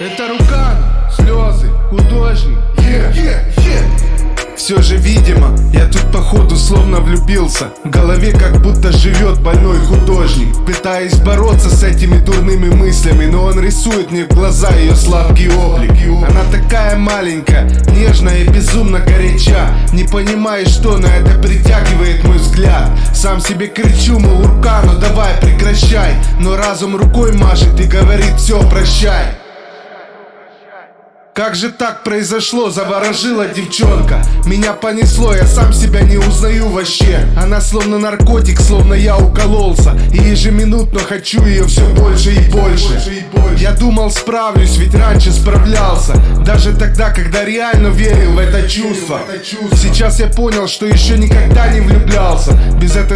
Это рука, слезы, художник. Yeah, yeah, yeah. Все же видимо, я тут походу словно влюбился. В голове как будто живет больной художник. Пытаясь бороться с этими дурными мыслями Но он рисует мне в глаза ее сладкий облик. Она такая маленькая, нежная и безумно горяча. Не понимаешь, что на это притягивает мой взгляд Сам себе кричу, мол, рука, ну давай прекращай Но разум рукой машет и говорит, все, прощай как же так произошло, заворожила девчонка. Меня понесло, я сам себя не узнаю вообще. Она словно наркотик, словно я укололся. И ежеминутно хочу ее все больше и больше. Я думал справлюсь, ведь раньше справлялся. Даже тогда, когда реально верил в это чувство. Сейчас я понял, что еще никогда не влюблялся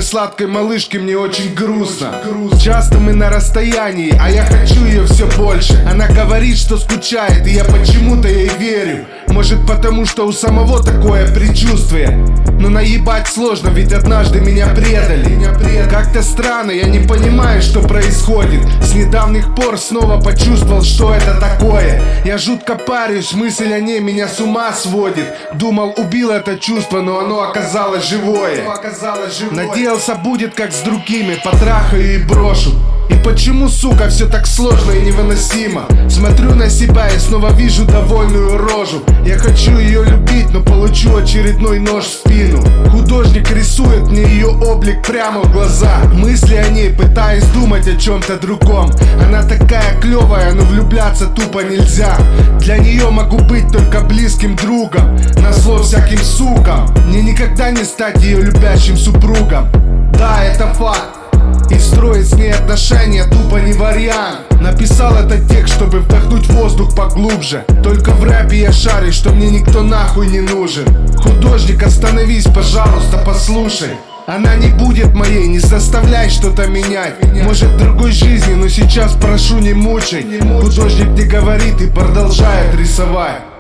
этой сладкой малышки мне очень грустно. Часто мы на расстоянии, а я хочу ее все больше. Она говорит, что скучает, и я почему почему-то ей верю Может потому, что у самого такое предчувствие? Но наебать сложно, ведь однажды меня предали. Как-то странно, я не понимаю, что происходит. С недавних пор снова почувствовал, что это такое. Я жутко парюсь, мысль о ней меня с ума сводит. Думал, убил это чувство, но оно оказалось живое. Надеялся, будет как с другими, потрахаю и брошу. И почему, сука, все так сложно и невыносимо? Смотрю на себя и снова вижу довольную рожу. Я хочу ее любить, но получу очередной нож в спину. Художник рисует мне ее облик прямо в глаза. Мысли о ней, пытаясь думать о чем-то другом. Она такая клевая, но влюбляться тупо нельзя. Для нее могу быть только близким другом. На зло всяким сукам Мне никогда не стать ее любящим супругом. Да, это факт и строить с ней отношения тупо не вариант. Написал этот текст, чтобы вдохнуть воздух поглубже. Только в рэпе я шарю, что мне никто нахуй не нужен. Художник, остановись, пожалуйста, послушай. Она не будет моей, не заставляй что-то менять. Может другой жизни, но сейчас прошу не мучай. Художник не говорит и продолжает рисовать